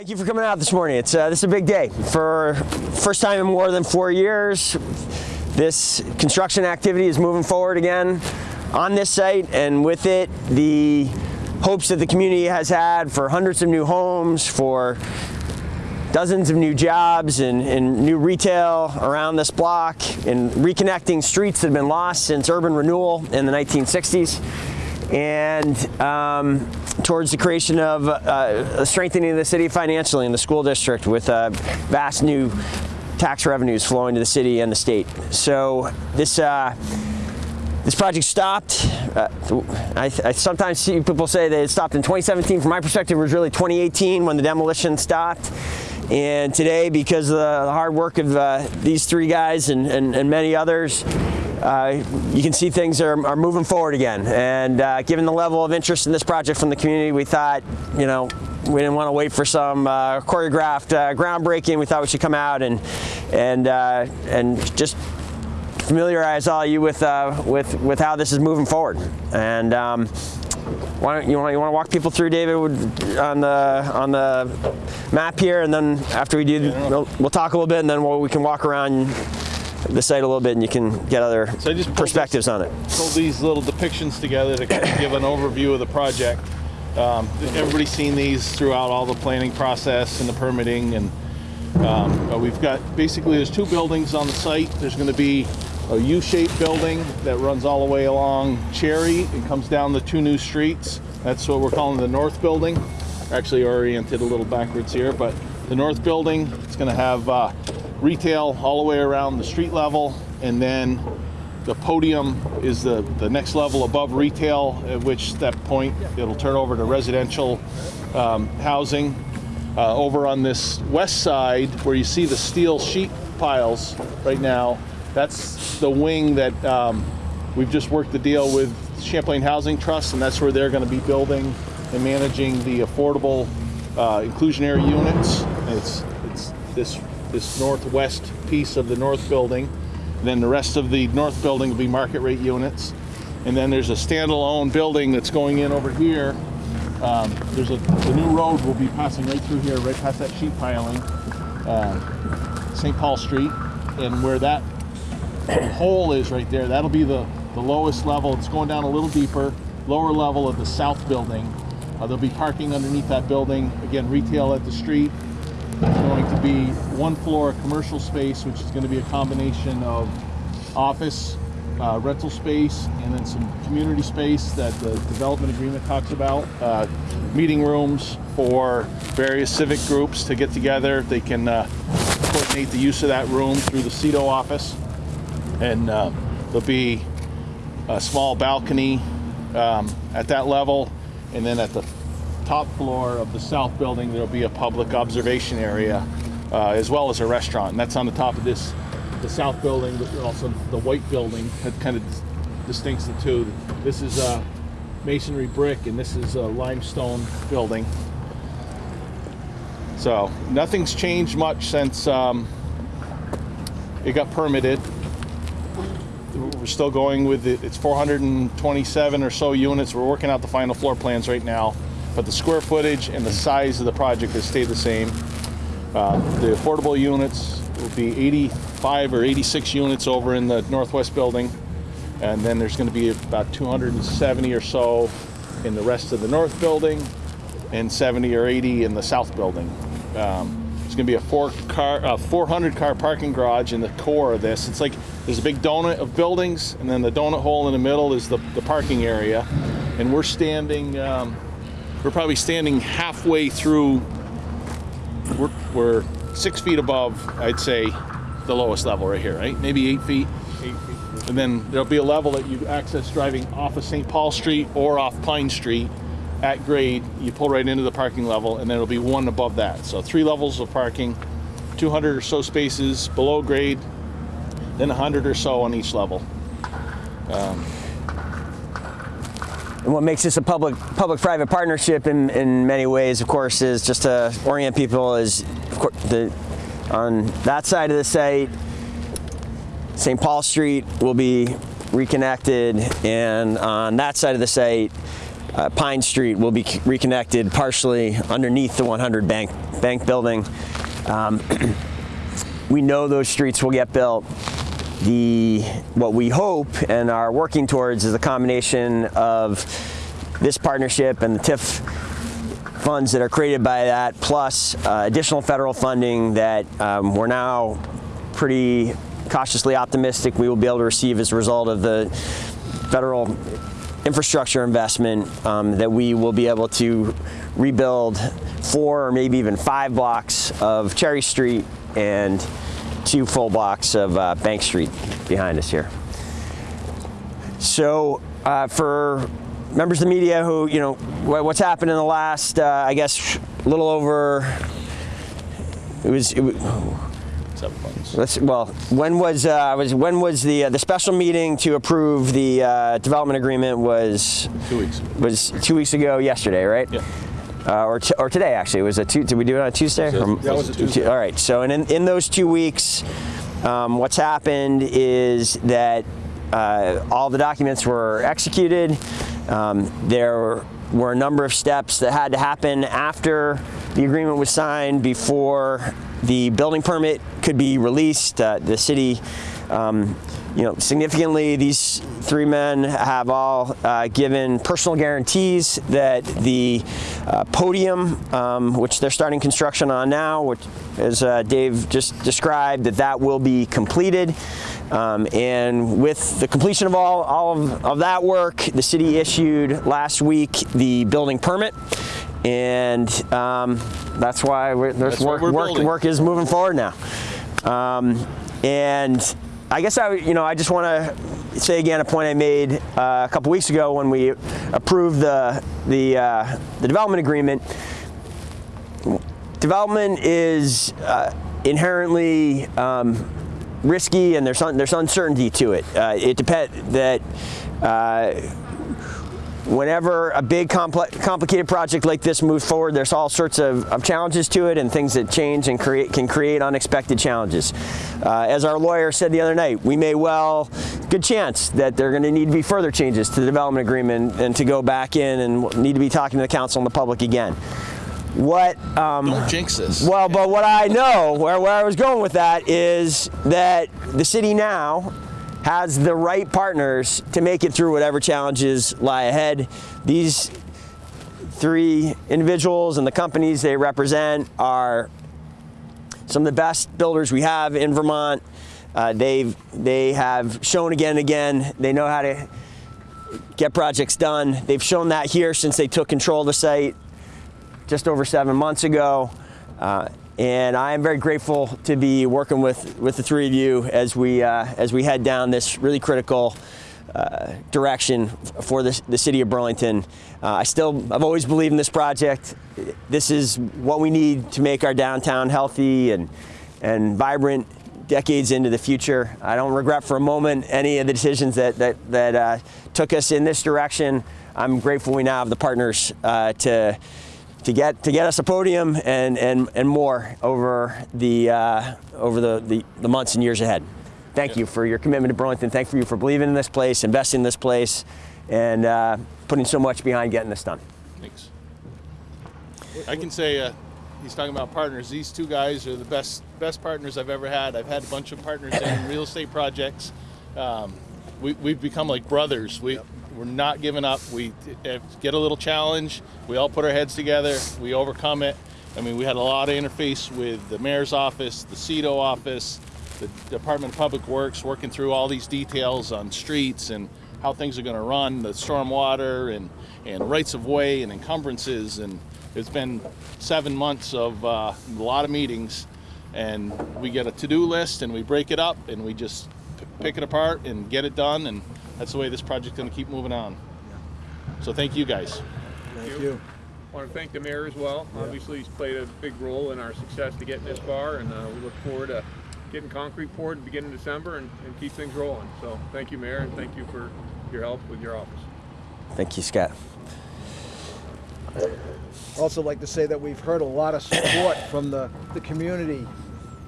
Thank you for coming out this morning. It's uh, this is a big day. For first time in more than four years, this construction activity is moving forward again on this site, and with it, the hopes that the community has had for hundreds of new homes, for dozens of new jobs and, and, new retail around this block and reconnecting streets that have been lost since urban renewal in the 1960s and um, towards the creation of uh, strengthening the city financially in the school district with uh, vast new tax revenues flowing to the city and the state. So this uh, this project stopped. Uh, I, I, sometimes see people say that it stopped in 2017. From my perspective, it was really 2018 when the demolition stopped. And today, because of the hard work of uh, these three guys and, and, and many others, uh, you can see things are, are moving forward again. And uh, given the level of interest in this project from the community, we thought, you know, we didn't want to wait for some uh, choreographed uh, groundbreaking. We thought we should come out and and uh, and just familiarize all you with uh, with with how this is moving forward. And um, why don't you want you want to walk people through David on the on the map here, and then after we do, we'll, we'll talk a little bit, and then we'll, we can walk around the site a little bit and you can get other so perspectives this, on it. Pull these little depictions together to kind of give an overview of the project. Um, everybody's seen these throughout all the planning process and the permitting and um, we've got basically there's two buildings on the site. There's going to be a U-shaped building that runs all the way along Cherry and comes down the two new streets. That's what we're calling the north building. Actually oriented a little backwards here, but the north building, it's going to have uh, retail all the way around the street level and then the podium is the, the next level above retail, at which that point it'll turn over to residential um, housing. Uh, over on this west side, where you see the steel sheet piles right now, that's the wing that um, we've just worked the deal with Champlain Housing Trust, and that's where they're going to be building and managing the affordable uh, inclusionary units. It's, it's this this northwest piece of the north building. And then the rest of the north building will be market rate units. And then there's a standalone building that's going in over here. Um, there's a the new road will be passing right through here, right past that sheet piling, uh, St. Paul Street, and where that hole is right there, that'll be the the lowest level. It's going down a little deeper, lower level of the south building. Uh, there'll be parking underneath that building. Again, retail at the street, to be one floor commercial space, which is going to be a combination of office, uh, rental space, and then some community space that the development agreement talks about. Uh, meeting rooms for various civic groups to get together. They can uh, coordinate the use of that room through the CEDO office. And uh, there'll be a small balcony um, at that level. And then at the top floor of the south building, there'll be a public observation area, uh, as well as a restaurant. And that's on the top of this, the south building, but also the white building that kind of distincts the two. This is a masonry brick, and this is a limestone building. So nothing's changed much since um, it got permitted. We're still going with it. It's 427 or so units. We're working out the final floor plans right now but the square footage and the size of the project has stayed the same. Uh, the affordable units will be 85 or 86 units over in the northwest building, and then there's going to be about 270 or so in the rest of the north building, and 70 or 80 in the south building. Um, there's going to be a four car, uh, 400 car parking garage in the core of this. It's like there's a big donut of buildings, and then the donut hole in the middle is the, the parking area, and we're standing. Um, we're probably standing halfway through, we're, we're six feet above, I'd say, the lowest level right here, right? Maybe eight feet. Eight feet. And then there'll be a level that you access driving off of St. Paul Street or off Pine Street at grade. You pull right into the parking level and then it'll be one above that. So three levels of parking, 200 or so spaces below grade, then 100 or so on each level. Um, and what makes this a public public-private partnership in, in many ways, of course, is just to orient people is the, on that side of the site, St. Paul Street will be reconnected, and on that side of the site, uh, Pine Street will be reconnected partially underneath the 100 Bank Bank building. Um, we know those streets will get built. The what we hope and are working towards is a combination of this partnership and the TIF funds that are created by that, plus uh, additional federal funding that um, we're now pretty cautiously optimistic we will be able to receive as a result of the federal infrastructure investment um, that we will be able to rebuild four or maybe even five blocks of Cherry Street and two full blocks of uh, Bank Street behind us here. So uh, for members of the media who, you know, wha- what's happened in the last, uh, I guess, a little over, it was, it wa- Seven months. let's, well, when was, uh, was when was the, uh, the special meeting to approve the uh, development agreement was, Two weeks. was two weeks ago yesterday, right? Yeah. Uh, or, t- or today actually. It was a two, did we do it on a Tuesday? Was a Tuesday. All right. So in, in those two weeks, um, what's happened is that uh, all the documents were executed. Um, there were a number of steps that had to happen after the agreement was signed before the building permit could be released. Uh, the city um, you know, significantly, these three men have all uh, given personal guarantees that the uh, podium, um, which they're starting construction on now, which, as uh, Dave just described, that that will be completed. Um, and with the completion of all, all of, of that work, the city issued last week the building permit. And um, that's why we're, there's That's work, work, building. work is moving forward now. Um, and I guess I, you know, I just want to say again a point I made uh, a couple weeks ago when we approved the the uh, the development agreement. Development is uh, inherently um, risky, and there's un- there's uncertainty to it. Uh, it depends that. Whenever a big complex, complicated project like this moves forward, there's all sorts of, of challenges to it and things that change and create can create unexpected challenges. Uh, as our lawyer said the other night, we may well, good chance that there are going to need to be further changes to the development agreement and to go back in and need to be talking to the council and the public again. What um, Don't jinx this. well, but what I know, where, where I was going with that, is that the city now has the right partners to make it through whatever challenges lie ahead. These three individuals and the companies they represent are some of the best builders we have in Vermont. Uh, they've they have shown again and again they know how to get projects done. They've shown that here since they took control of the site just over seven months ago. Uh, and I am very grateful to be working with, with the three of you as we, uh, as we head down this really critical uh, direction for the, the city of Burlington. Uh, I still, I've always believed in this project. This is what we need to make our downtown healthy and, and vibrant decades into the future. I don't regret for a moment any of the decisions that, that, that uh, took us in this direction. I'm grateful we now have the partners uh, to, to get to get us a podium and and, and more over the uh, over the, the, the months and years ahead. Thank you for your commitment to Burlington. Thank you for believing in this place, investing in this place, and uh, putting so much behind getting this done. Thanks. I can say uh, he's talking about partners. These two guys are the best best partners I've ever had. I've had a bunch of partners in real estate projects. Um, we, we've become like brothers. We we're not giving up. We get a little challenge. We all put our heads together. We overcome it. I mean, we had a lot of interface with the mayor's office, the CEDO office, the Department of Public Works, working through all these details on streets and how things are going to run, the stormwater and and rights of way and encumbrances and it's been seven months of uh, a lot of meetings and we get a to-do list and we break it up and we just pick it apart and get it done and that's the way this project's going to keep moving on so thank you guys Thank you. I Want to thank the mayor as well. Obviously, he's played a big role in our success to getting this far, and uh, we look forward to getting concrete poured at the beginning of December and, and keep things rolling. So, thank you, mayor, and thank you for your help with your office. Thank you, Scott. also like to say that we've heard a lot of support from the, the community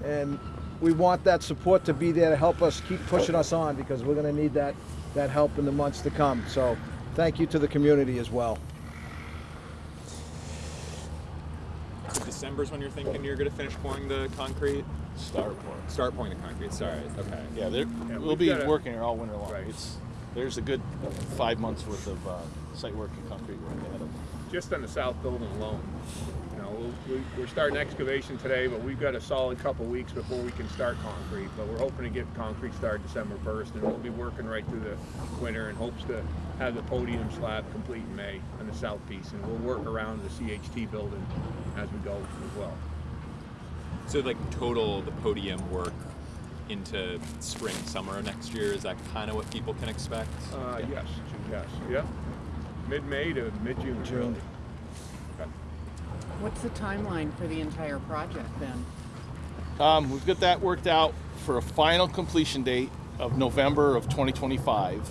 and we want that support to be there to help us keep pushing us on because we're going to need that that help in the months to come. So thank you to the community as well. December's when you're thinking you're going to finish pouring the concrete? Start pouring. Start pouring the concrete, sorry. Okay. Yeah, yeah we'll be gotta, working here all winter long. Right. It's, there's a good five months worth of uh, site work and concrete work ahead of Just on the south building alone, you know, we'll- we, we're starting excavation today, but we've got a solid couple weeks before we can start concrete. But we're hoping to get concrete started December first, and we'll be working right through the winter in hopes to have the podium slab complete in May on the south piece, and we'll work around the CHT building as we go as well. So like total the podium work into spring summer next year is that kind of what people can expect? Uh, yes, yes, yeah. Mid-May to mid-June. June. What's the timeline for the entire project then? Um, we've got that worked out for a final completion date of November of 2025,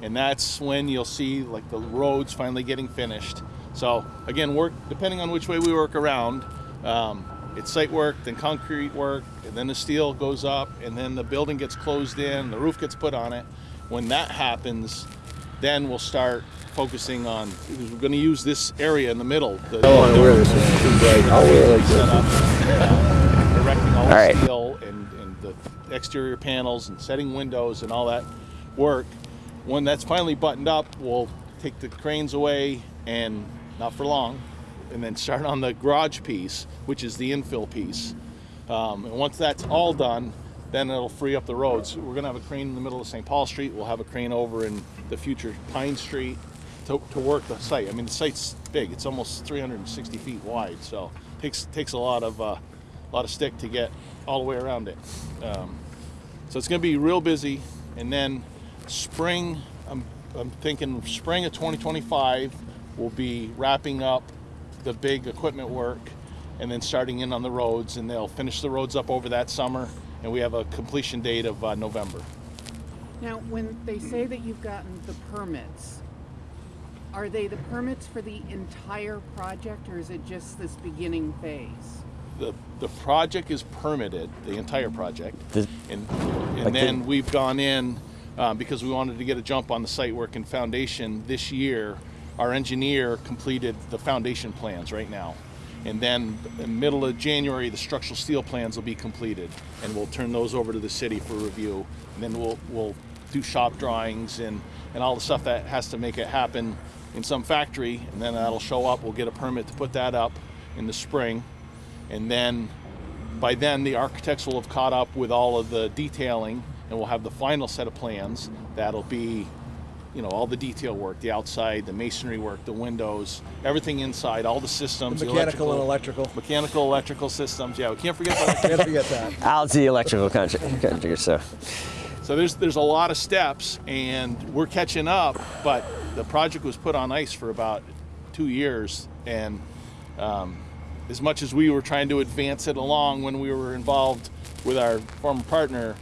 and that's when you'll see like the roads finally getting finished. So again, work depending on which way we work around. Um, it's site work, then concrete work, and then the steel goes up, and then the building gets closed in, the roof gets put on it. When that happens, then we'll start focusing on. We're going to use this area in the middle. The, I want to wear this. I'll wear like set up, uh, erecting all, All the right. steel and, and the exterior panels and setting windows and all that work. When that's finally buttoned up, we'll take the cranes away and not for long, and then start on the garage piece, which is the infill piece. Um, and once that's all done, then it'll free up the roads. We're gonna have a crane in the middle of St. Paul Street. We'll have a crane over in the future Pine Street to, to work the site. I mean, the site's big. It's almost 360 feet wide, so takes takes a lot of uh, lot of stick to get all the way around it. Um, so it's to be real busy, and then spring. I'm I'm thinking spring of 2025 will be wrapping up the big equipment work, and then starting in on the roads, and they'll finish the roads up over that summer, and we have a completion date of uh, November. Now, when they say that you've gotten the permits, are they the permits for the entire project or is it just this beginning phase? the the project is permitted, the entire project, The- and Like and then the- we've gone in um, because we wanted to get a jump on the site work and foundation this year. Our engineer completed the foundation plans right now, and then in the middle of January the structural steel plans will be completed, and we'll turn those over to the city for review, and then we'll we'll do shop drawings and and all the stuff that has to make it happen in some factory, and then that'll show up. We'll get a permit to put that up in the spring. And then by then the architects will have caught up with all of the detailing and we'll have the final set of plans. That'll be you know all the detail work the outside the masonry work the windows everything inside all the systems the Mechanical and electrical. mechanical electrical systems yeah we can't forget that. Can't forget that. Al's the electrical contractor, so So there's there's a lot of steps, and we're catching up. But the project was put on ice for about two years, and um, as much as we were trying to advance it along when we were involved with our former partner,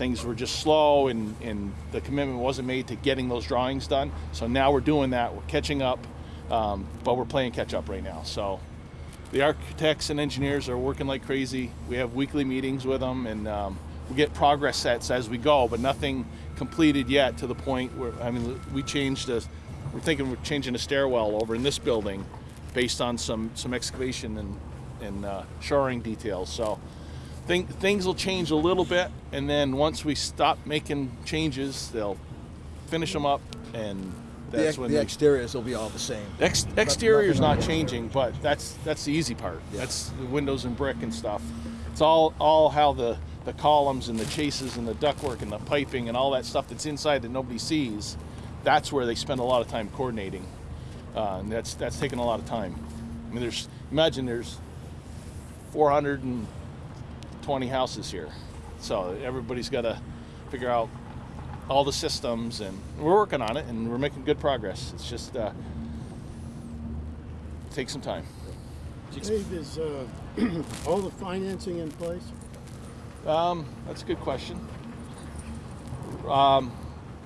things were just slow, and and the commitment wasn't made to getting those drawings done. So now we're doing that. We're catching up, um, but we're playing catch up right now. So the architects and engineers are working like crazy. We have weekly meetings with them, and um, we get progress sets as we go, but nothing completed yet to the point where I mean, we changed a. We're thinking we're changing a stairwell over in this building, based on some some excavation and and uh, shoring details. So. Think, things will change a little bit, and then once we stop making changes, they'll finish them up, and The, that's ex- when the they- exteriors will be all the same. Ex- exterior is not changing, but that's that's the easy part. That's the windows and brick and stuff. It's all all how the the columns and the chases and the ductwork and the piping and all that stuff that's inside that nobody sees. That's where they spend a lot of time coordinating, uh, and that's that's taking a lot of time. I mean, there's imagine there's 420 houses here, so everybody's got to figure out all the systems, and we're working on it, and we're making good progress. It's just uh, take some time. Dave, is uh, all the financing in place? Um, that's a good question. Um,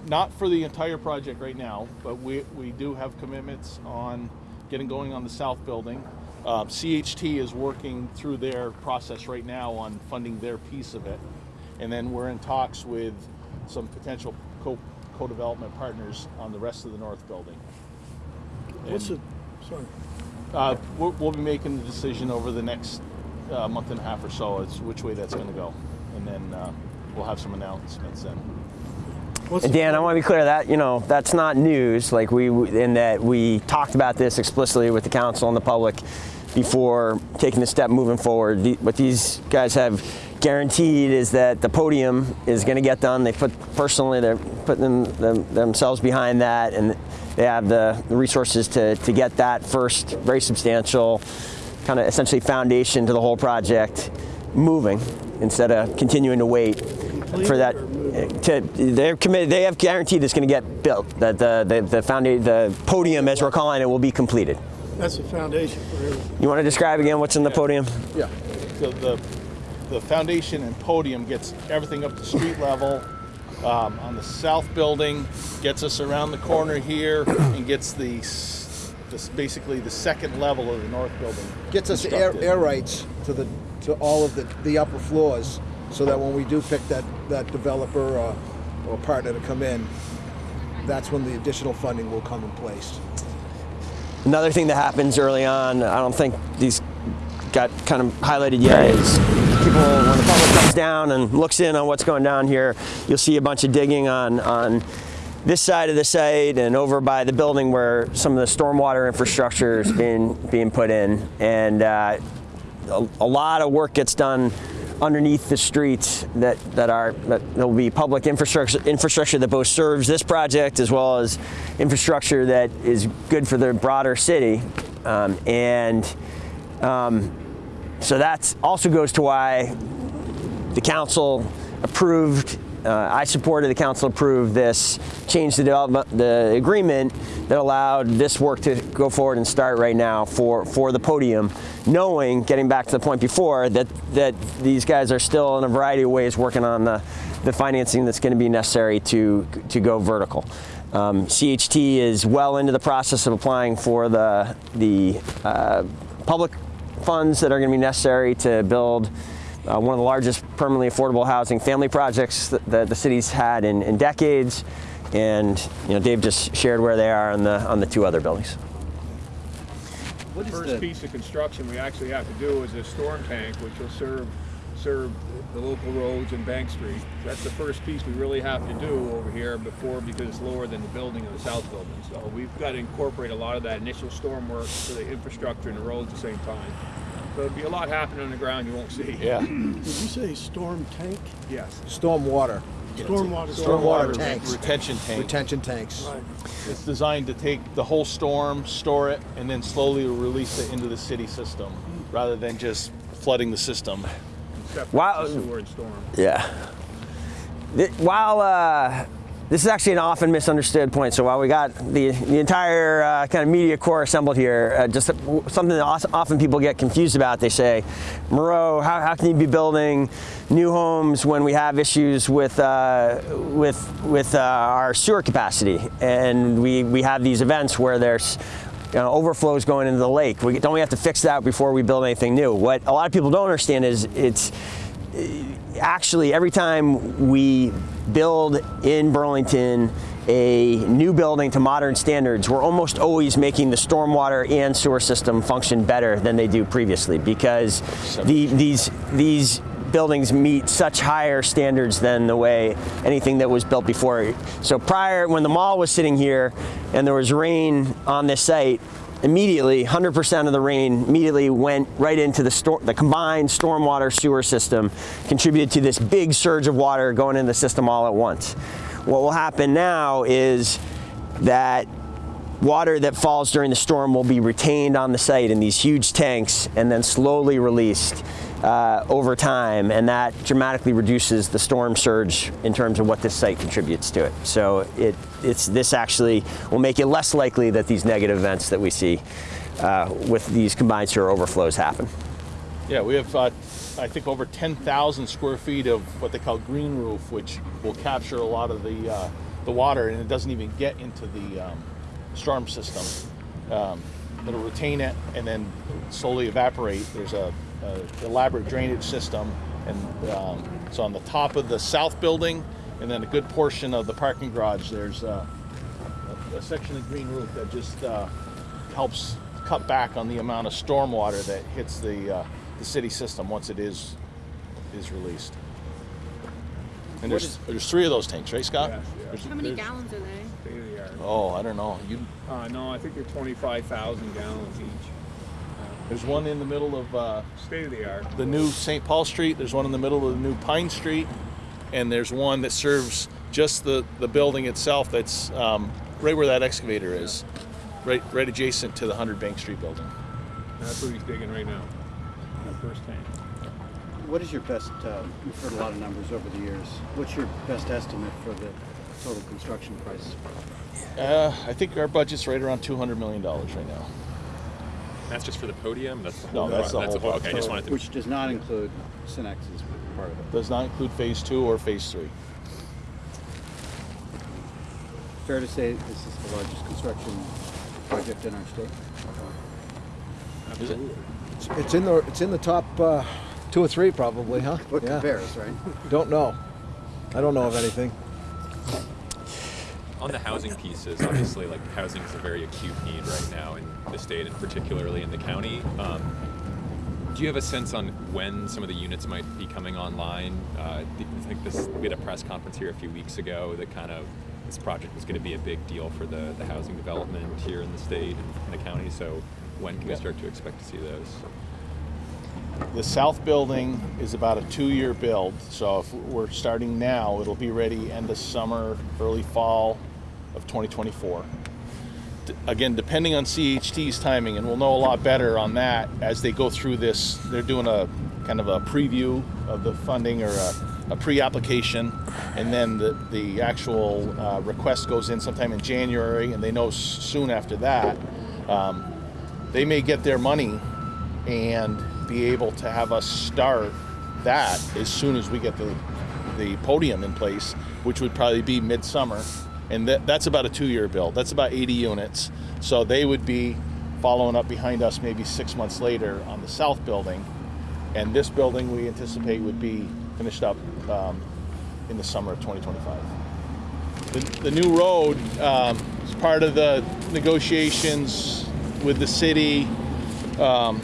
not for the entire project right now, but we, we do have commitments on getting going on the south building. Uh, CHT is working through their process right now on funding their piece of it. And then we're in talks with some potential co- co-development partners on the rest of the north building. What's the, sorry, Uh, we'll, we'll be making the decision over the next uh, month and a half or so as which way that's going to go, and then uh, we'll have some announcements then. What's Dan, I want to be clear that you know that's not news. Like we in that we talked about this explicitly with the council and the public before taking the step moving forward. What these guys have guaranteed is that the podium is going to get done. They put personally they're putting them, them, themselves behind that, and they have the, the resources to to get that first very substantial kind of essentially foundation to the whole project moving instead of continuing to wait for that to they're committed they have guaranteed it's going to get built that the the the foundation the podium as we're calling it will be completed That's the foundation for everything. you want to describe again what's in the podium Yeah. the, the, the foundation and podium gets everything up to street level. Um, on the south building, gets us around the corner here, and gets the, s- this basically the second level of the north building. Gets us air, air rights to the to all of the, the upper floors, so that when we do pick that that developer or, or partner to come in, that's when the additional funding will come in place. Another thing that happens early on i don't think these got kind of highlighted yet is people when the public comes down and looks in on what's going down here you'll see a bunch of digging on on this side of the site and over by the building where some of the stormwater infrastructure is being being put in. And uh, a, a lot of work gets done underneath the streets that, that are that will be public infrastructure infrastructure that both serves this project as well as infrastructure that is good for the broader city. Um, and um, so that also goes to why the council approved, uh, I supported, the council approved this, change the development, the agreement that allowed this work to go forward and start right now for, for the podium, knowing, getting back to the point before, that, that these guys are still in a variety of ways working on the, the financing that's going to be necessary to, to go vertical. Um, CHT is well into the process of applying for the, the uh, public funds that are going to be necessary to build uh, one of the largest permanently affordable housing family projects that, that the city's had in, in decades. And you know, Dave just shared where they are on the on the two other buildings. The first piece of construction we actually have to do is a storm tank, which will serve serve the local roads and Bank Street. That's the first piece we really have to do over here before because it's lower than the building of the south building. So we've got to incorporate a lot of that initial storm work to the infrastructure and the roads at the same time. So there'll be a lot happening on the ground you won't see. Yeah. Did you say storm tank? Yes. Storm water, Stormwater. Stormwater Re- tanks. Retention tank. retention tanks. Right. It's designed to take the whole storm, store it, and then slowly release it into the city system, rather than just flooding the system. Except Wow. the sewer and storm. Yeah. While uh, this is actually an often misunderstood point, so while we got the, the entire uh, kind of media corps assembled here, uh, just something that often people get confused about. They say, Moreau, how, how can you be building new homes when we have issues with uh, with with uh, our sewer capacity, and we we have these events where there's you know, overflows going into the lake. We, don't we have to fix that before we build anything new? What a lot of people don't understand is it's actually every time we build in Burlington a new building to modern standards, we're almost always making the stormwater and sewer system function better than they do previously because the, these these buildings meet such higher standards than the way anything that was built before. So prior, when the mall was sitting here and there was rain on this site, immediately 100% of the rain immediately went right into the the combined stormwater sewer system contributed to this big surge of water going in the system all at once. What will happen now is that water that falls during the storm will be retained on the site in these huge tanks and then slowly released uh, over time, and that dramatically reduces the storm surge in terms of what this site contributes to it. So it, it's this actually will make it less likely that these negative events that we see uh, with these combined sewer overflows happen. Yeah, we have, uh, I think, over 10,000 square feet of what they call green roof, which will capture a lot of the uh, the water, and it doesn't even get into the um, storm system. Um, it'll retain it and then slowly evaporate. There's a, a elaborate drainage system, and um, so on the top of the south building, and then a good portion of the parking garage, there's uh, a, a section of green roof that just uh, helps cut back on the amount of stormwater that hits the uh, the city system once it is is released. And there's is- there's three of those tanks, right, Scott? Yes, yes. There's- How many there's- gallons are they? State of the. Oh, I don't know. You Uh, no, I think they're 25,000 gallons each. There's one in the middle of uh, State of the art. the new St. Paul Street. There's one in the middle of the new Pine Street, and there's one that serves just the the building itself. That's um, right where that excavator is, right right adjacent to the Hundred Bank Street building. That's what he's digging right now. That first tank. What is your best, uh, you've heard a lot of numbers over the years. What's your best estimate for the total construction price? Uh, I think our budget's right around two hundred million dollars right now. That's just for the podium. That's the No, whole. that's the that's whole Okay, I just wanted to. Which does not include Synex's part of it. Does not include phase two or phase three. Fair to say this is the largest construction project in our state? Is it? It's, it's in the it's in the top uh, two or three probably, huh? What Yeah. compares, right? Don't know. I don't know of anything. On the housing pieces, obviously, like housing is a very acute need right now in the state and particularly in the county. Um, do you have a sense on when some of the units might be coming online? Uh, I think this we had a press conference here a few weeks ago that kind of this project was going to be a big deal for the, the housing development here in the state and the county. So when can we start to expect to see those? The south building is about a two-year build, so if we're starting now, it'll be ready end of summer, early fall of 2024. D- Again, depending on CHT's timing, and we'll know a lot better on that as they go through this. They're doing a kind of a preview of the funding or a, a pre-application, and then the, the actual uh, request goes in sometime in January, and they know soon after that. Um, they may get their money and be able to have us start that as soon as we get the the podium in place, which would probably be midsummer, and that, that's about a two-year build. That's about 80 units, so they would be following up behind us maybe six months later on the south building, and this building we anticipate would be finished up um, in the summer of 2025. The, the new road um, is part of the negotiations with the city um,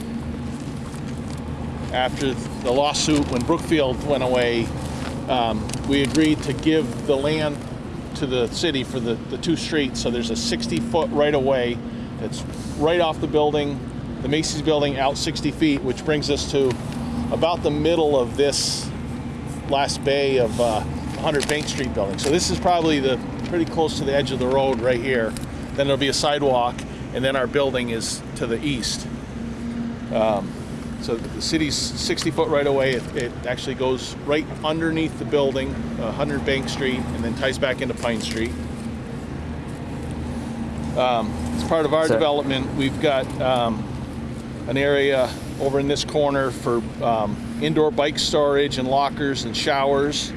after the lawsuit when Brookfield went away. Um, we agreed to give the land to the city for the, the two streets. So there's a 60 foot right of way that's right off the building, the Macy's building, out 60 feet, which brings us to about the middle of this last bay of uh, 100 Bank Street building. So this is probably the pretty close to the edge of the road right here. Then there'll be a sidewalk, and then our building is to the east. Um, so the city's 60 foot right away. It, it actually goes right underneath the building, uh, 100 Bank Street, and then ties back into Pine Street. Um, as part of our development, we've got um, an area over in this corner for um, indoor bike storage and lockers and showers,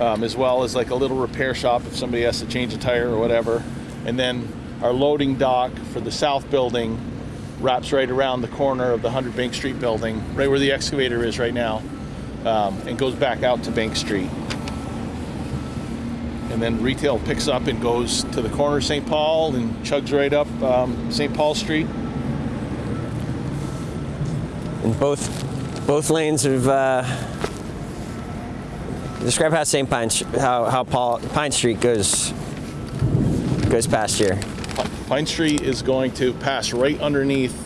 um, as well as like a little repair shop if somebody has to change a tire or whatever. And then our loading dock for the south building wraps right around the corner of the 100 Bank Street building, right where the excavator is right now, um, and goes back out to Bank Street. And then retail picks up and goes to the corner of St. Paul and chugs right up um, St. Paul Street. And both both lanes of uh, describe how St. Pine how how Paul, Pine Street goes goes past here. Pine Street is going to pass right underneath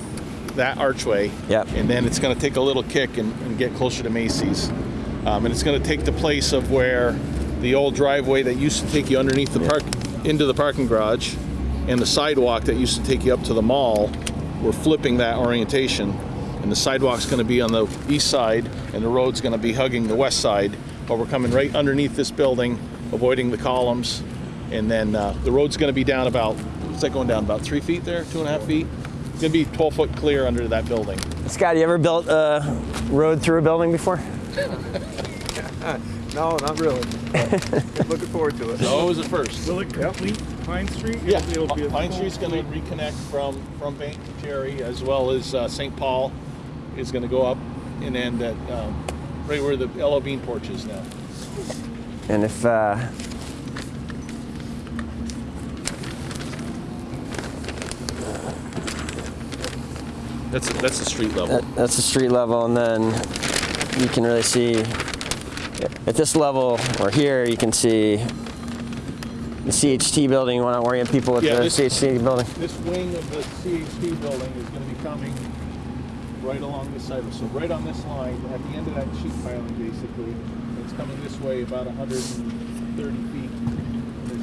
that archway. Yep. And then it's going to take a little kick and, and get closer to Macy's. Um, and it's going to take the place of where the old driveway that used to take you underneath the park into the parking garage and the sidewalk that used to take you up to the mall. We're flipping that orientation. And the sidewalk's going to be on the east side and the road's going to be hugging the west side. But we're coming right underneath this building, avoiding the columns. And then uh, the road's going to be down about, what's that going down? About three feet there, two and a half feet? It's going to be 12 foot clear under that building. Scott, you ever built a road through a building before? No, not really. Looking forward to it. So it was a first. Will it complete Pine Street? Yeah, It'll- it'll be a Pine full- Street's going to reconnect from from Bank to Cherry, as well as uh, St. Paul is going to go up and end at um, right where the Ella Bean porch is now. And if uh, That's a, that's the street level. That, that's the street level, and then you can really see at this level or here you can see the CHT building. You want to orient people with Yeah, the this- CHT building? This wing of the CHT building is going to be coming right along this side. So right on this line, at the end of that sheet piling, basically, it's coming this way about 130 feet.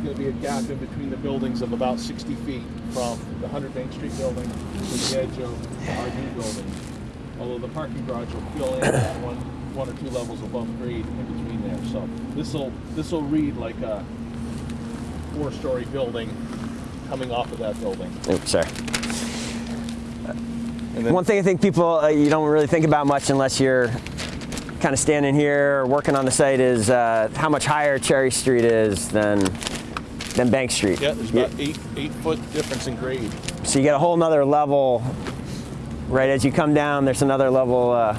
There's going to be a gap in between the buildings of about 60 feet from the 100 Main Street building to the edge of our new building. Although the parking garage will fill in at one, one or two levels above grade in between there. So this will this will read like a four-story building coming off of that building. Oops, sorry. One thing I think people uh, you don't really think about much unless you're kind of standing here or working on the site is uh, how much higher Cherry Street is than than Bank Street. Yeah, there's about eight eight foot difference in grade. So you get a whole nother level. Right as you come down, there's another level. Uh,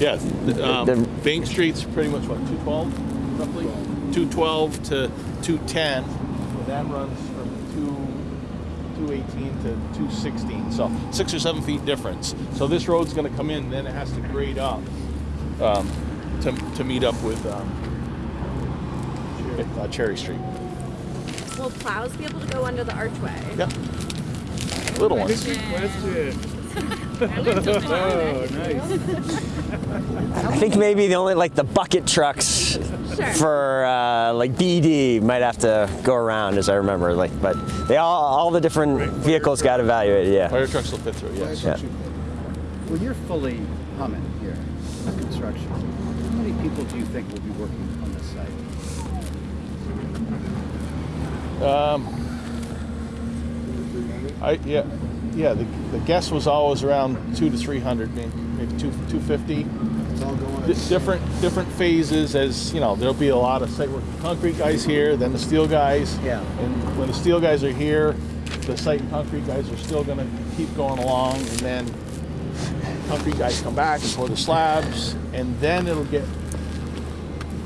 Yeah, the, um, The- Bank Street's pretty much what 212 roughly, 212 to 210, and that runs from 2 218 to 216. So six or seven feet difference. So this road's going to come in, then it has to grade up um, to to meet up with um, uh, Cherry Street. Will plows be able to go under the archway? Yep. Little ones. Question. oh, I think maybe the only like the bucket trucks Sure. for uh, like BD might have to go around, as I remember. Like, but they all all the different vehicles got evaluated. Yeah. Fire trucks will fit through. Yes. Yeah. When you're fully humming here, on construction, how many people do you think will be working on this site? Um, I yeah, yeah. The, the guess was always around two to three hundred, maybe, maybe two two fifty. Different different phases, as you know, there'll be a lot of site work concrete guys here, then the steel guys. Yeah. And when the steel guys are here, the site and concrete guys are still going to keep going along, and then concrete guys come back and pour the slabs, and then it'll get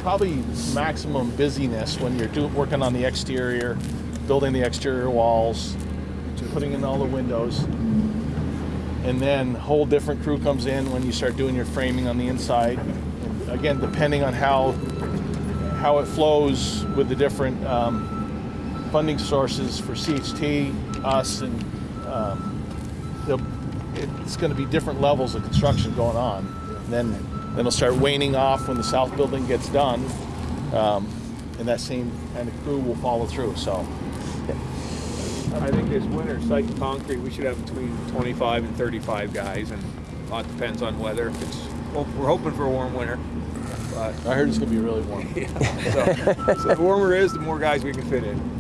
probably maximum busyness when you're doing working on the exterior, building the exterior walls, putting in all the windows. And then whole different crew comes in when you start doing your framing on the inside. Again, depending on how how it flows with the different um, funding sources for CHT, us, and um, it's going to be different levels of construction going on. Then then it'll start waning off when the south building gets done, um, and that same kind of crew will follow through. So I think this winter, site and concrete, we should have between 25 and 35 guys, and a lot depends on weather. If it's, we're hoping for a warm winter, but I heard it's going to be really warm. so, so the warmer it is, the more guys we can fit in.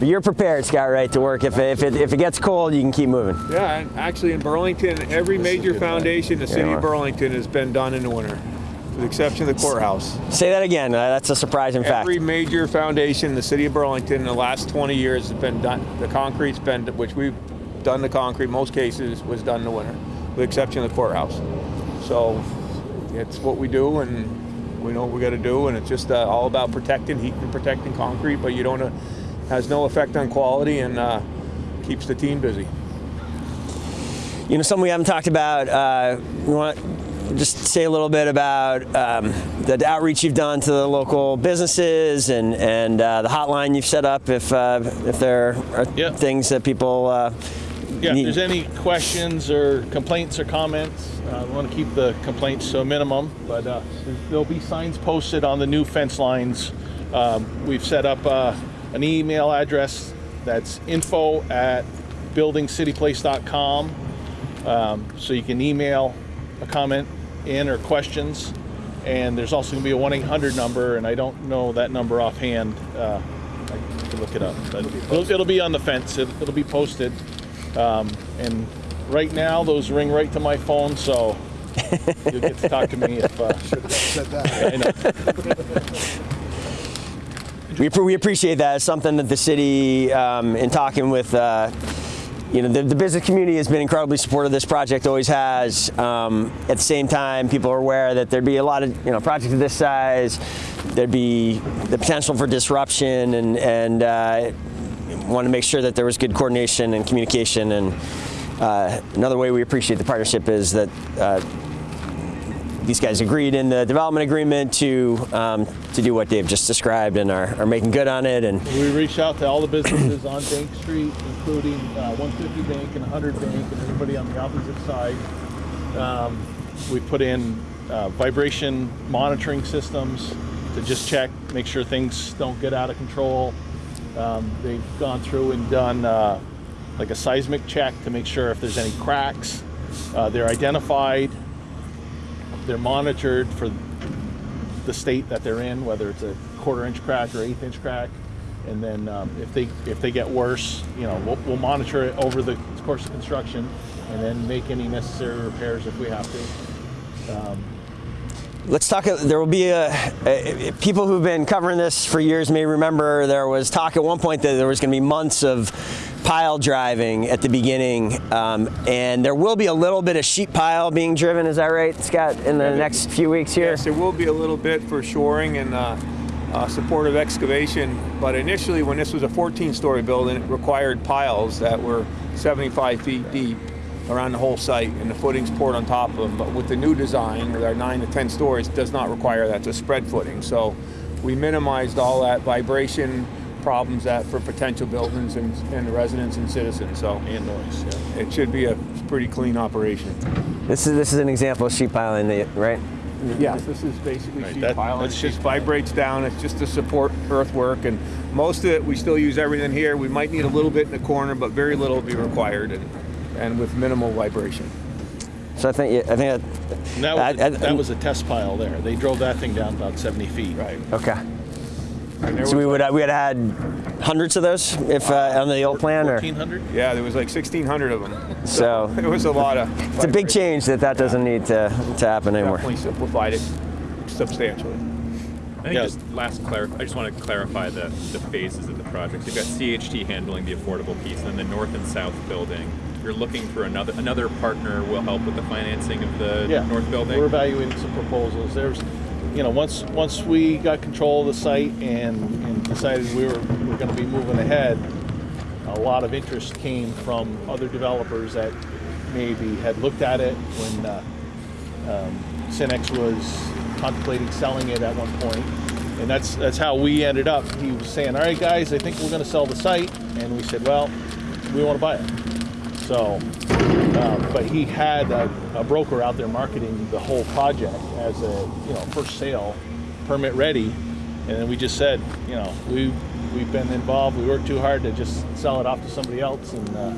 But you're prepared, Scott, right, to work. If it, if it, if it gets cold, you can keep moving. Yeah, and actually in Burlington, every major foundation in the city of Burlington has been done in the winter, with the exception of the courthouse. Say that again. Uh, that's a surprising fact. Every major foundation in the city of Burlington in the last 20 years has been done. The concrete's been, which we've done the concrete, most cases was done in the winter, with the exception of the courthouse. So it's what we do, and we know what we got to do, and it's just uh, all about protecting heat and protecting concrete, but you don't uh, has no effect on quality and uh, keeps the team busy. You know, something we haven't talked about. Uh, we want to just say a little bit about um, the outreach you've done to the local businesses and and uh, the hotline you've set up if uh, if there are Yeah. things that people. Uh, Yeah, if there's any questions or complaints or comments, uh, we want to keep the complaints to a minimum, but uh, there'll be signs posted on the new fence lines. Um, we've set up uh, an email address that's info at buildingcityplace.com. Um, so you can email a comment in or questions. And there's also going to be a 1 800 number, and I don't know that number offhand. Uh, I can look it up. But it'll, it'll be on the fence, it, it'll be posted. Um, and right now, those ring right to my phone, so you'll get to talk to me if. Uh, Said that. I know. we, we appreciate that. It's something that the city, um, in talking with, uh, you know, the, the business community has been incredibly supportive of this project, always has. Um, at the same time, people are aware that there'd be a lot of, you know, projects of this size, there'd be the potential for disruption and, and uh, want to make sure that there was good coordination and communication and uh, another way we appreciate the partnership is that uh, these guys agreed in the development agreement to um, to do what Dave just described and are, are making good on it. And We reached out to all the businesses on Bank Street, including uh, 150 Bank and 100 Bank and everybody on the opposite side. Um, we put in uh, vibration monitoring systems to just check, make sure things don't get out of control. Um, they've gone through and done uh, like a seismic check to make sure if there's any cracks. Uh, they're identified, they're monitored for the state that they're in, whether it's a quarter inch crack or eighth inch crack. And then um, if they if they get worse, you know, we'll, we'll monitor it over the course of construction, and then make any necessary repairs if we have to. Um, Let's talk. There will be a, a, people who've been covering this for years may remember there was talk at one point that there was going to be months of pile driving at the beginning, um, and there will be a little bit of sheet pile being driven. Is that right, Scott? In the next few weeks here. Yes, there will be a little bit for shoring and uh, uh, supportive excavation, but initially when this was a 14-story building, it required piles that were 75 feet deep around the whole site and the footings poured on top of them. But with the new design, with our nine to 10 stories, does not require that. It's a spread footing. So we minimized all that vibration problems that for potential buildings and, and the residents and citizens. So and noise. Yeah. it should be a pretty clean operation. This is this is an example of sheet piling, right? Yes, this is basically Right, sheet that- pile. that's It sheet just vibrates down. It's just to support earthwork, and most of it we still use everything here. We might need a little bit in the corner, but very little will be required, and and with minimal vibration. So I think I think And that, was, I- I- that was a test pile there. They drove that thing down about 70 feet. Right. okay. And there So we was would we had had hundreds of those if uh, on the old plan, or 1400. yeah, there was like 1,600 of them. so. It was a lot of. It's a big change that that doesn't need to to happen anymore. Definitely simplified it substantially. I think Yeah. just last clar- I just want to clarify the, the phases of the project. You've got CHT handling the affordable piece, and then the north and south building. You're looking for another another partner will help with the financing of the Yeah. north building. We're evaluating some proposals. There's, you know, once once we got control of the site and, and decided we were we're going to be moving ahead, a lot of interest came from other developers that maybe had looked at it when uh, um, Sinex was contemplating selling it at one point. point, and that's that's how we ended up. He was saying, "All right, guys, I think we're going to sell the site," and we said, "Well, we want to buy it." So, um, but he had a, a broker out there marketing the whole project as a you know first sale, permit ready, and then we just said, you know, we we've been involved. We worked too hard to just sell it off to somebody else, and uh,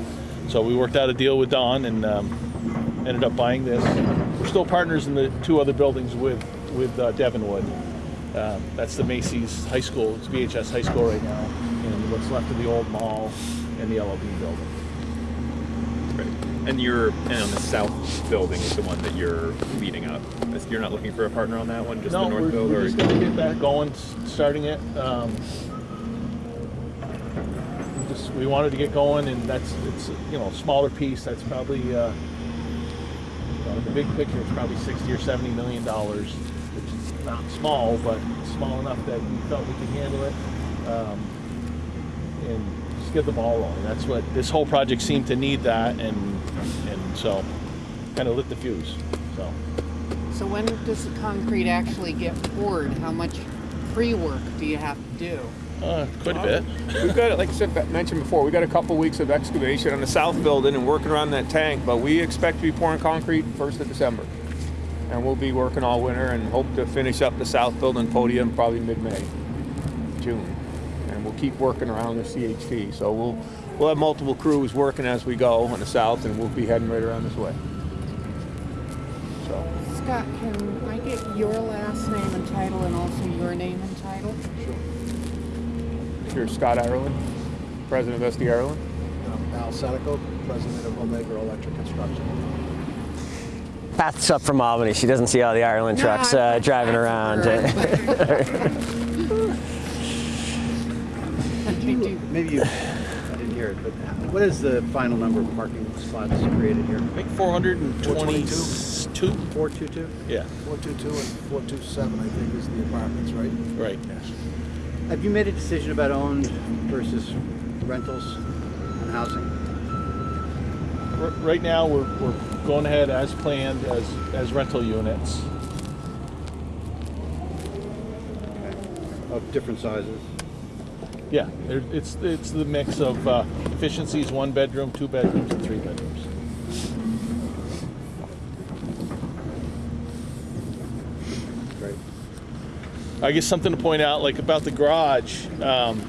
so we worked out a deal with Don and um, ended up buying this. We're still partners in the two other buildings with with uh, Devonwood. Um, that's the Macy's High School. It's BHS High School right now, and what's left of the old mall and the LLB building. And you're and on the south building is the one that you're leading up. You're not looking for a partner on that one, just no, the north we're, build, we're or just gonna get that going, starting it. Um, we just we wanted to get going, and that's it's you know a smaller piece. That's probably uh, you know, the big picture, is probably sixty or seventy million dollars, which is not small, but small enough that we felt we could handle it. Um, and get the ball rolling. That's what this whole project seemed to need that, and and so kind of lit the fuse. So. So when does the concrete actually get poured? How much pre-work do you have to do? Uh, quite a bit. We've got, like I said, mentioned before, we've got a couple weeks of excavation on the south building and working around that tank, but we expect to be pouring concrete first of December. And we'll be working all winter and hope to finish up the south building podium probably mid-May, June. And we'll keep working around the CHT. So we'll, we'll have multiple crews working as we go on the south and we'll be heading right around this way. So, Scott, can I get your last name and title and also your name and title? Sure. Here's Scott Ireland, President of SD Ireland. Um, Al Senecal, president of Omega Electric Construction. Beth's up from Albany. She doesn't see all the Ireland No, trucks I- uh, driving around. Maybe you, I didn't hear it, but what is the final number of parking spots created here? I think 422. 422? Yeah, 422 and 427, I think, is the apartments, right? right. Yes. Have you made a decision about owned versus rentals and housing? r- right now, we're, we're going ahead as planned as, as rental units. Okay. Of different sizes. Yeah, it's, it's the mix of uh, efficiencies, one bedroom, two bedrooms, and three bedrooms. Great. I guess something to point out, like about the garage, um,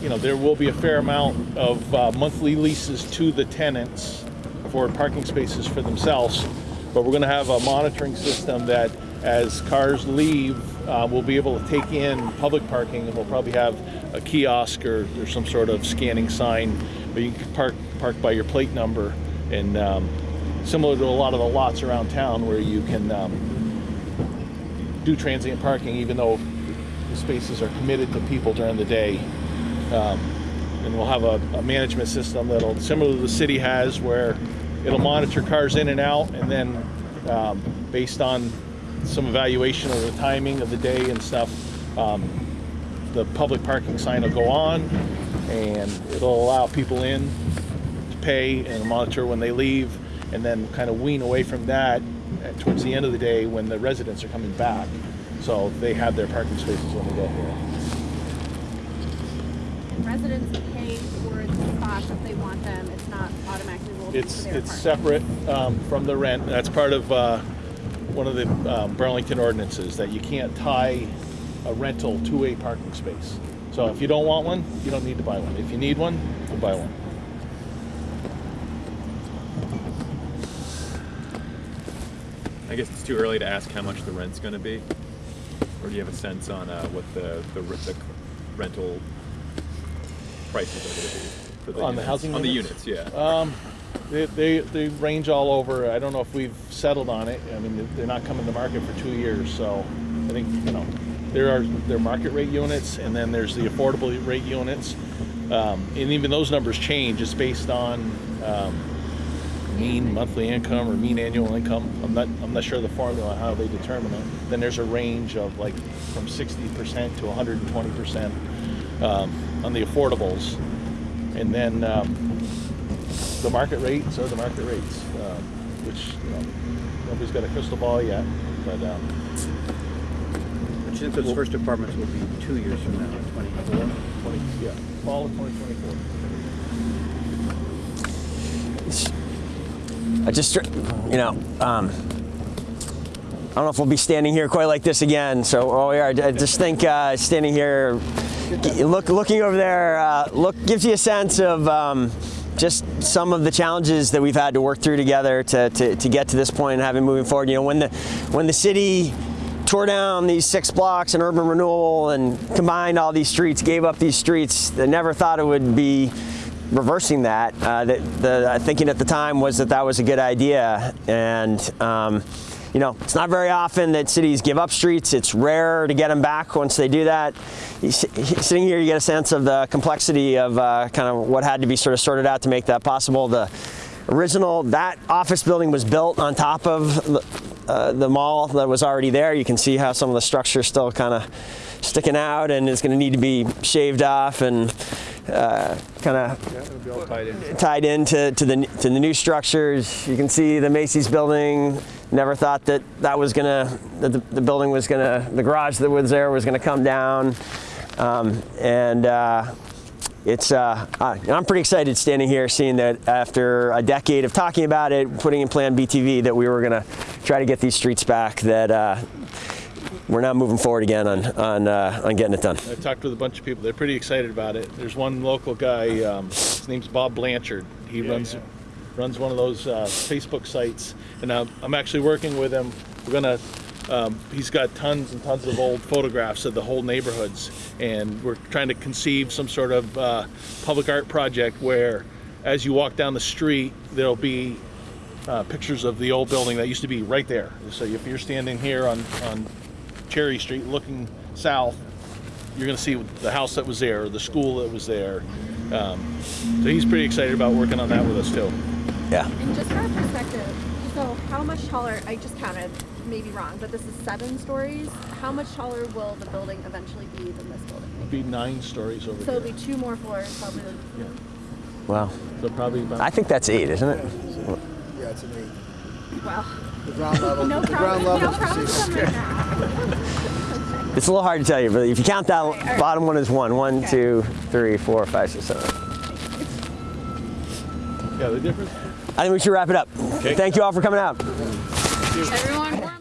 you know, there will be a fair amount of uh, monthly leases to the tenants for parking spaces for themselves. But we're going to have a monitoring system that, as cars leave, uh, we'll be able to take in public parking, and we'll probably have a kiosk or, or some sort of scanning sign where you can park park by your plate number, and um, similar to a lot of the lots around town where you can. Um, do transient parking even though the spaces are committed to people during the day. Um, and we'll have a, a management system that'll similar to the city has where it'll monitor cars in and out and then um, based on some evaluation of the timing of the day and stuff, um, the public parking sign will go on and it'll allow people in to pay and monitor when they leave and then kind of wean away from that towards the end of the day when the residents are coming back. So they have their parking spaces when they get here. Residents pay for the spots if they want them. It's not automatically rolled It's, it's separate um, from the rent. That's part of uh, one of the um, Burlington ordinances that you can't tie a rental to a parking space. So if you don't want one, you don't need to buy one. If you need one, you buy one. I guess it's too early to ask how much the rent's going to be, or do you have a sense on uh, what the, the the rental prices are going to be for the On the units? housing on the units? units? Yeah. Um, they, they, they range all over. I don't know if we've settled on it. I mean, they're not coming to market for two years, so I think you know there are there market rate units, and then there's the affordable rate units, um, and even those numbers change. It's based on um, mean monthly income or mean annual income. I'm not I'm not sure the formula how they determine it. Then there's a range of like from 60% to 120% um, on the affordables, and then. The market rates are the market rates, um, which you know nobody's got a crystal ball yet. But um, Which since those first apartments will be two years from now, 24. 20, yeah, fall of 2024. I just, you know, um, I don't know if we'll be standing here quite like this again. So, oh, yeah, I just think uh, standing here, look, looking over there, uh, look gives you a sense of um, just some of the challenges that we've had to work through together to, to, to get to this point and having moving forward. You know, when the when the city tore down these six blocks in urban renewal and combined all these streets, gave up these streets, they never thought it would be reversing that. Uh, the, the thinking at the time was that that was a good idea, and um, you know, it's not very often that cities give up streets. It's rare to get them back once they do that. Sitting here, you get a sense of the complexity of uh, kind of what had to be sort of sorted out to make that possible. The original that office building was built on top of the, uh, the mall that was already there. You can see how some of the structure is still kind of sticking out and it's going to need to be shaved off and uh, kind of Yeah, it'll be all tied in. tied into to the to the new structures. You can see the Macy's building. Never thought that that was gonna that the, the building was gonna the garage that was there was gonna come down, um, and uh, it's uh, uh, I'm pretty excited standing here seeing that after a decade of talking about it, putting in Plan BTV, that we were gonna try to get these streets back. That uh, we're now moving forward again on on uh, on getting it done. I talked with a bunch of people. They're pretty excited about it. There's one local guy. Um, his name's Bob Blanchard. He runs runs one of those uh, Facebook sites, and uh, I'm actually working with him. We're gonna. Um, he's got tons and tons of old photographs of the whole neighborhoods, and we're trying to conceive some sort of uh, public art project where, as you walk down the street, there'll be uh, pictures of the old building that used to be right there. So if you're standing here on, on Cherry Street looking south, you're going to see the house that was there, the school that was there. Um, so he's pretty excited about working on that with us too. Yeah. And just for our perspective, so how much taller, I just counted, maybe wrong, but this is seven stories. How much taller will the building eventually be than this building? It'd be nine stories over So here. it'll be two more floors, probably. Yeah. Wow. So probably about I think that's eight, isn't it? Yeah, it's an eight. Well, The ground level, no the ground promises, no level. promises right now. It's a little hard to tell you, but if you count that Right, all right. bottom one is one. One, Okay. two, three, four, five, six, seven. Yeah, the difference I think we should wrap it up. Thank you all for coming out. Everyone